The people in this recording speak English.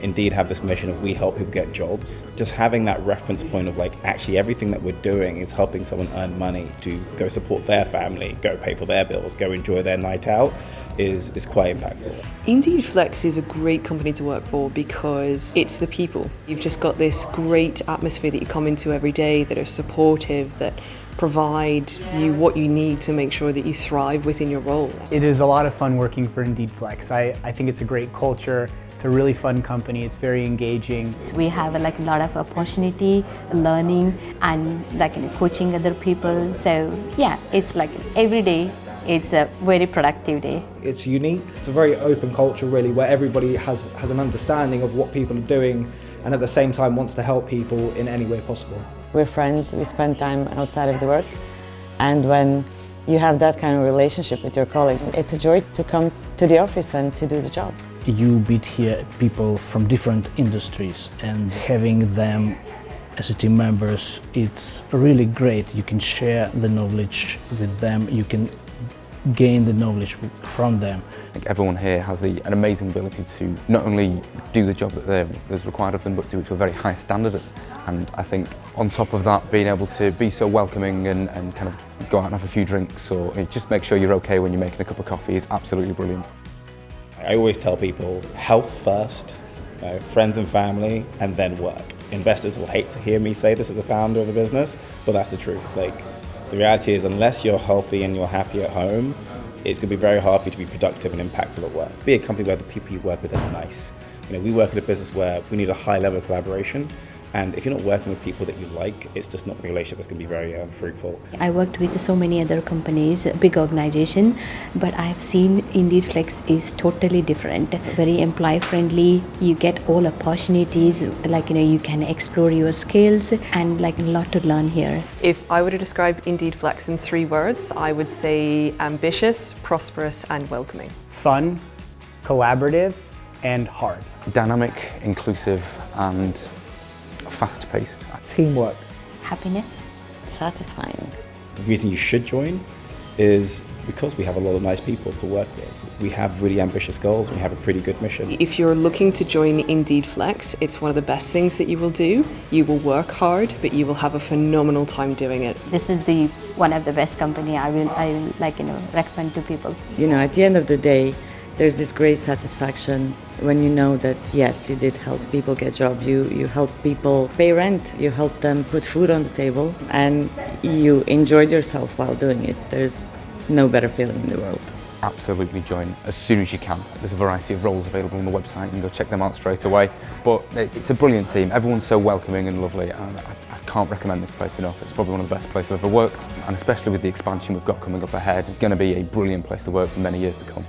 Indeed have this mission of we help people get jobs. Just having that reference point of like actually everything that we're doing is helping someone earn money to go support their family, go pay for their bills, go enjoy their night out is, is quite impactful. Indeed Flex is a great company to work for because it's the people. You've just got this great atmosphere that you come into every day that are supportive, that provide you what you need to make sure that you thrive within your role. It is a lot of fun working for Indeed Flex. I, I think it's a great culture. It's a really fun company. It's very engaging. We have like a lot of opportunity, learning and like coaching other people. So yeah, it's like every day it's a very productive day. It's unique. It's a very open culture really where everybody has, has an understanding of what people are doing and at the same time wants to help people in any way possible. We're friends, we spend time outside of the work and when you have that kind of relationship with your colleagues, it's a joy to come to the office and to do the job. You meet here people from different industries and having them as a team members, it's really great. You can share the knowledge with them, you can gain the knowledge from them. I think everyone here has the, an amazing ability to not only do the job that is required of them, but do it to a very high standard. And I think on top of that, being able to be so welcoming and, and kind of go out and have a few drinks or just make sure you're okay when you're making a cup of coffee is absolutely brilliant. I always tell people health first, friends and family, and then work. Investors will hate to hear me say this as a founder of a business, but that's the truth. Like, the reality is unless you're healthy and you're happy at home, it's going to be very hard for you to be productive and impactful at work. Be a company where the people you work with are nice. You know, we work in a business where we need a high level of collaboration and if you're not working with people that you like, it's just not a relationship that's going to be very um, fruitful. I worked with so many other companies, big organization, but I've seen Indeed Flex is totally different. Very employee friendly. You get all opportunities, like you know, you can explore your skills and like a lot to learn here. If I were to describe Indeed Flex in three words, I would say ambitious, prosperous, and welcoming. Fun, collaborative, and hard. Dynamic, inclusive, and fast-paced. Teamwork. Happiness. Satisfying. The reason you should join is because we have a lot of nice people to work with. We have really ambitious goals, we have a pretty good mission. If you're looking to join Indeed Flex, it's one of the best things that you will do. You will work hard, but you will have a phenomenal time doing it. This is the one of the best company I will I will like you know recommend to people. You know, at the end of the day, there's this great satisfaction when you know that yes you did help people get job. You you help people pay rent. You help them put food on the table. And you enjoyed yourself while doing it. There's no better feeling in the world. Absolutely join as soon as you can. There's a variety of roles available on the website. You can go check them out straight away. But it's, it's a brilliant team. Everyone's so welcoming and lovely. And I, I can't recommend this place enough. It's probably one of the best places I've ever worked. And especially with the expansion we've got coming up ahead it's going to be a brilliant place to work for many years to come